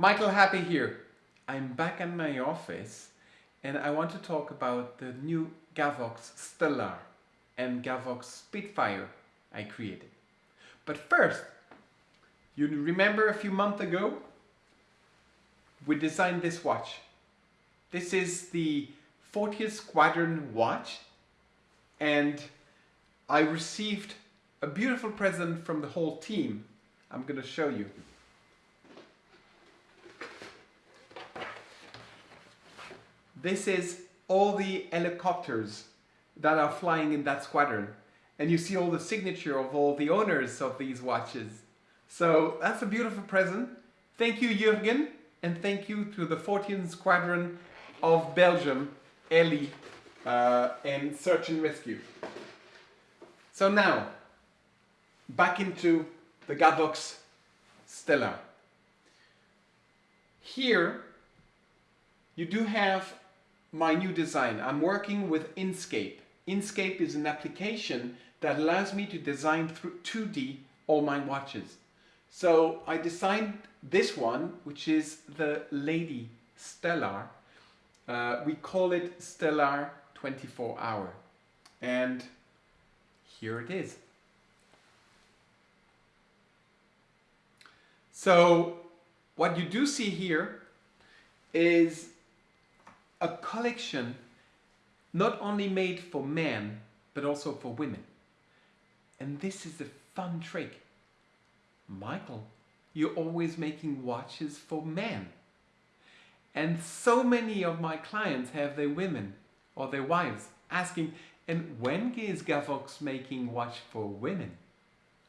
Michael Happé here. I'm back in my office and I want to talk about the new Gavox Stellar and Gavox Spitfire I created. But first, you remember a few months ago we designed this watch. This is the 40th Squadron watch and I received a beautiful present from the whole team. I'm going to show you. This is all the helicopters that are flying in that squadron. And you see all the signature of all the owners of these watches. So that's a beautiful present. Thank you, Jürgen, and thank you to the 14th Squadron of Belgium, Ellie, uh, and Search and Rescue. So now, back into the Gavox Stellar. Here, you do have my new design. I'm working with Inkscape. Inkscape is an application that allows me to design through 2D all my watches. So I designed this one, which is the Lady Stellar. Uh, we call it Stellar 24 Hour. And here it is. So what you do see here is a collection not only made for men, but also for women. And this is a fun trick. Michael, you're always making watches for men. And so many of my clients have their women or their wives asking, and when is Gavox making watch for women?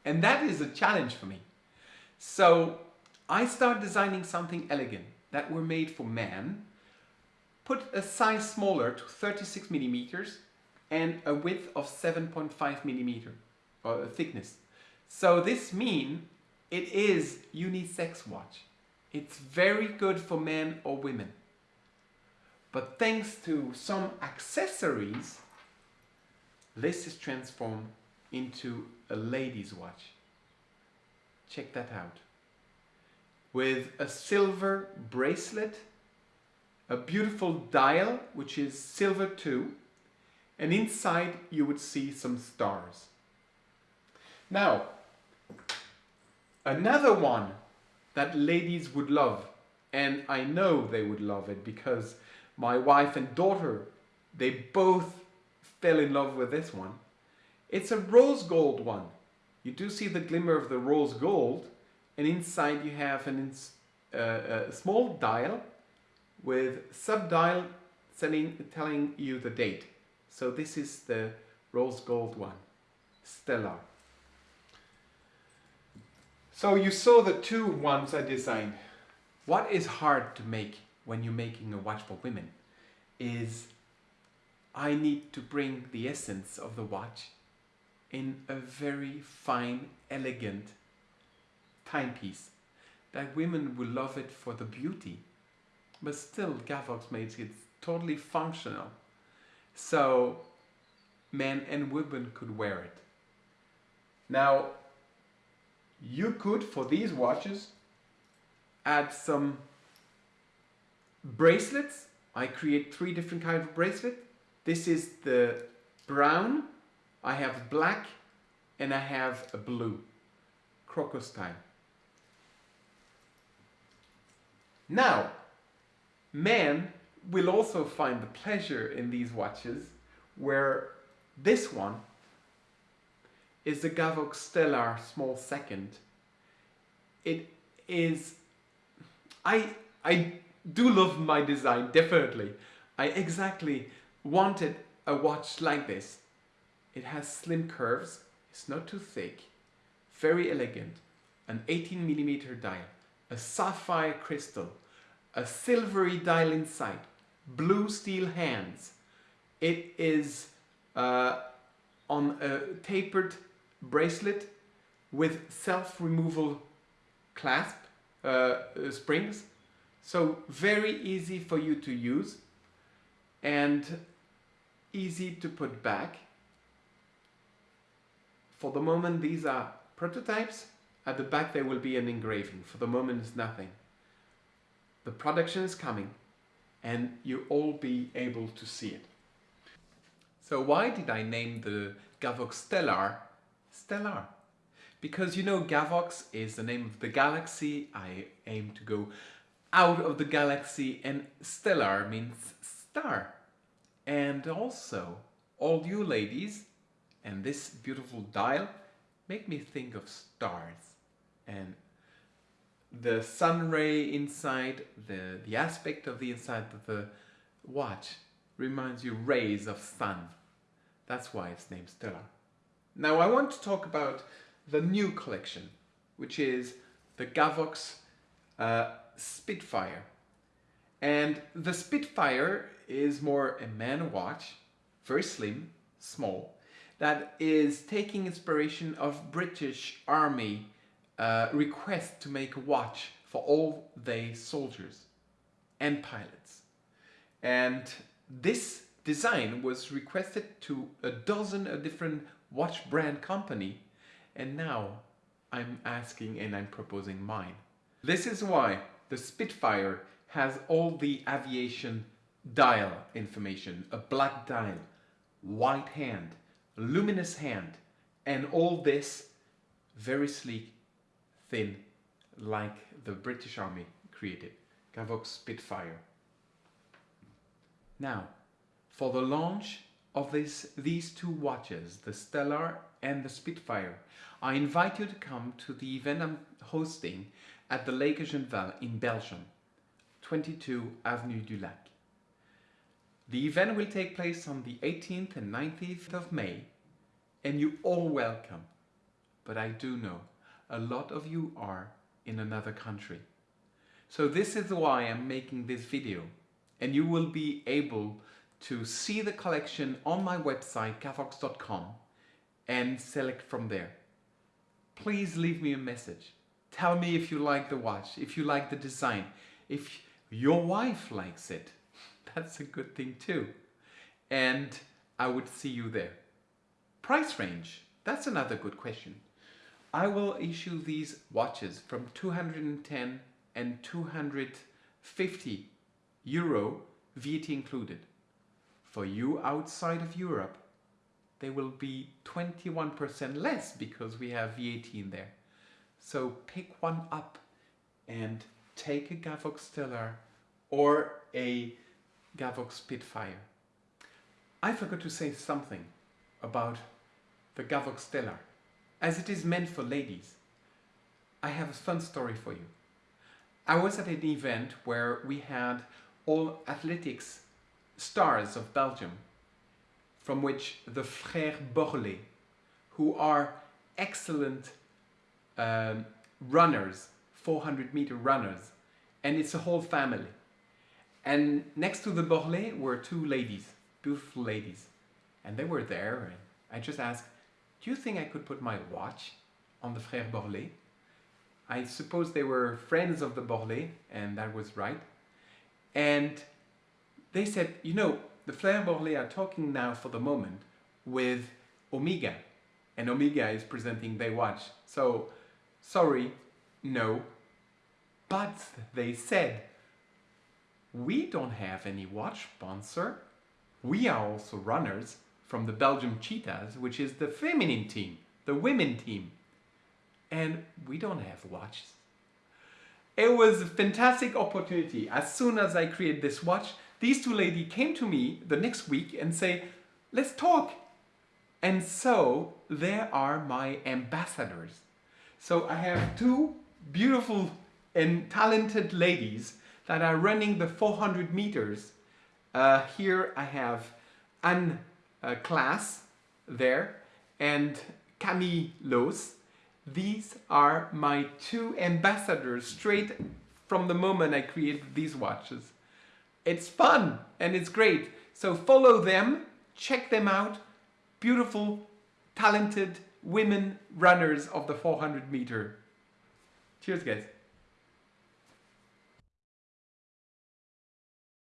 And that is a challenge for me. So I start designing something elegant that were made for men Put a size smaller to 36 millimeters and a width of 7.5 millimeter or thickness. So this means it is unisex watch. It's very good for men or women. But thanks to some accessories, this is transformed into a lady's watch. Check that out. With a silver bracelet a beautiful dial which is silver too and inside you would see some stars. Now another one that ladies would love and I know they would love it because my wife and daughter they both fell in love with this one. It's a rose gold one. You do see the glimmer of the rose gold and inside you have an, uh, a small dial with subdial telling, telling you the date. So this is the rose gold one, Stellar. So you saw the two ones I designed. What is hard to make when you're making a watch for women is I need to bring the essence of the watch in a very fine, elegant timepiece that women will love it for the beauty but still Gavox makes it totally functional. So men and women could wear it. Now, you could, for these watches, add some bracelets. I create three different kinds of bracelet. This is the brown, I have black, and I have a blue, crocus style. Now, Men will also find the pleasure in these watches where this one is the Gavox Stellar Small Second. It is, I, I do love my design, definitely. I exactly wanted a watch like this. It has slim curves, it's not too thick, very elegant, an 18 millimeter dial, a sapphire crystal, a silvery dial inside, blue steel hands. It is uh, on a tapered bracelet with self-removal clasp uh, springs. So very easy for you to use and easy to put back. For the moment these are prototypes. At the back there will be an engraving. For the moment it's nothing. The production is coming and you all be able to see it. So why did I name the Gavox Stellar Stellar? Because you know Gavox is the name of the galaxy. I aim to go out of the galaxy and stellar means star. And also all you ladies and this beautiful dial make me think of stars the sun ray inside, the, the aspect of the inside of the watch reminds you rays of sun. That's why it's named Stellar. Now I want to talk about the new collection, which is the Gavox uh, Spitfire. And the Spitfire is more a man watch, very slim, small, that is taking inspiration of British Army uh, request to make a watch for all their soldiers and pilots. And this design was requested to a dozen a different watch brand company and now I'm asking and I'm proposing mine. This is why the Spitfire has all the aviation dial information, a black dial, white hand, luminous hand, and all this very sleek, thin, like the British Army created, Gavox Spitfire. Now, for the launch of this, these two watches, the Stellar and the Spitfire, I invite you to come to the event I'm hosting at the Lake Genval in Belgium, 22 Avenue du Lac. The event will take place on the 18th and 19th of May and you all welcome. But I do know a lot of you are in another country. So this is why I'm making this video and you will be able to see the collection on my website gavox.com and select from there. Please leave me a message. Tell me if you like the watch, if you like the design, if your wife likes it. That's a good thing too. And I would see you there. Price range, that's another good question. I will issue these watches from 210 and 250 euro VAT included. For you outside of Europe, they will be 21% less because we have VAT in there. So pick one up and take a Gavox Stellar or a Gavox Spitfire. I forgot to say something about the Gavox Stellar. As it is meant for ladies, I have a fun story for you. I was at an event where we had all athletics stars of Belgium, from which the Frères Borlée, who are excellent um, runners, 400 meter runners, and it's a whole family. And next to the Borlée were two ladies, beautiful ladies, and they were there. And I just asked, do you think I could put my watch on the Frères Borlée? I suppose they were friends of the Borlée, and that was right. And they said, you know, the Frères Borlée are talking now for the moment with Omega, and Omega is presenting their watch. So, sorry, no. But they said, we don't have any watch sponsor. We are also runners from the Belgium Cheetahs, which is the feminine team, the women team. And we don't have watches. It was a fantastic opportunity. As soon as I created this watch, these two ladies came to me the next week and say, let's talk. And so there are my ambassadors. So I have two beautiful and talented ladies that are running the 400 meters. Uh, here I have Anne uh, Claes there and Camille Laus. These are my two ambassadors straight from the moment I created these watches. It's fun and it's great. So follow them, check them out. Beautiful, talented women runners of the 400 meter. Cheers guys.